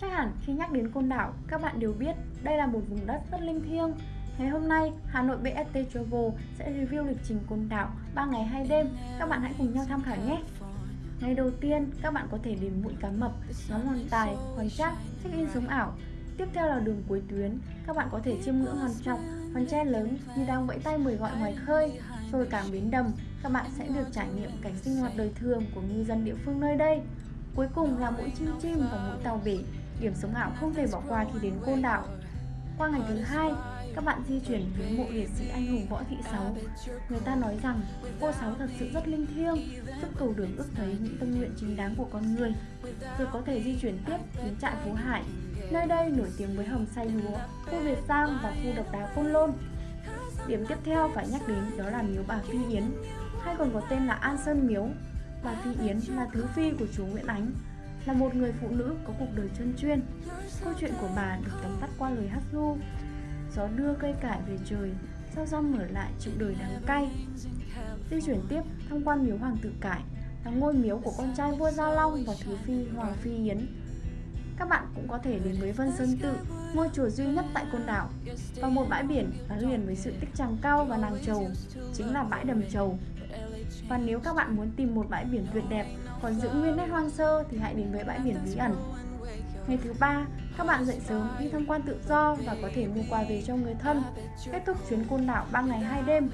Chắc hẳn khi nhắc đến Côn Đảo, các bạn đều biết đây là một vùng đất rất linh thiêng. Ngày hôm nay, Hà Nội BST Travel sẽ review lịch trình Côn Đảo 3 ngày 2 đêm. Các bạn hãy cùng nhau tham khảo nhé! Ngày đầu tiên, các bạn có thể đến Mũi Cá Mập, ngắm Hoàng Tài, Hoàng Trác, check-in sống ảo. Tiếp theo là đường cuối tuyến, các bạn có thể chiêm ngưỡng Hòn Trọc, hòn tre lớn như đang vẫy tay mời gọi ngoài khơi. Rồi cảng Bến Đầm, các bạn sẽ được trải nghiệm cảnh sinh hoạt đời thường của ngư dân địa phương nơi đây. Cuối cùng là mũi chim chim và mũi tàu bể, điểm sống ảo không thể bỏ qua khi đến Côn Đảo. Qua ngày thứ hai, các bạn di chuyển đến mộ liệt sĩ anh hùng Võ Thị Sáu. Người ta nói rằng cô Sáu thật sự rất linh thiêng, giúp cầu đường ước thấy những tâm nguyện chính đáng của con người. Rồi có thể di chuyển tiếp đến trại Phú Hải. Nơi đây nổi tiếng với hầm xay lúa, khu Việt Giang và khu độc đá Côn Lôn. Điểm tiếp theo phải nhắc đến đó là miếu bà Phi Yến, hay còn có tên là An Sơn Miếu. Bà Phi Yến là thứ phi của chúa Nguyễn Ánh, là một người phụ nữ có cuộc đời chân chuyên. Câu chuyện của bà được tóm tắt qua lời hát ru Gió đưa cây cải về trời, sao rong mở lại chịu đời đắng cay. Di chuyển tiếp tham quan miếu Hoàng tử Cải là ngôi miếu của con trai vua Gia Long và thứ phi Hoàng Phi Yến. Các bạn cũng có thể đến với Vân Sơn Tự, ngôi chùa duy nhất tại Côn Đảo và một bãi biển gắn liền với sự tích tràng cao và nàng trầu, chính là bãi đầm trầu. Và nếu các bạn muốn tìm một bãi biển tuyệt đẹp còn giữ nguyên nét hoang sơ thì hãy đến với bãi biển bí ẩn. Ngày thứ ba, các bạn dậy sớm đi tham quan tự do và có thể mua quà về cho người thân. Kết thúc chuyến côn đảo 3 ngày 2 đêm.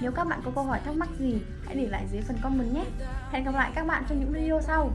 Nếu các bạn có câu hỏi thắc mắc gì, hãy để lại dưới phần comment nhé. Hẹn gặp lại các bạn trong những video sau.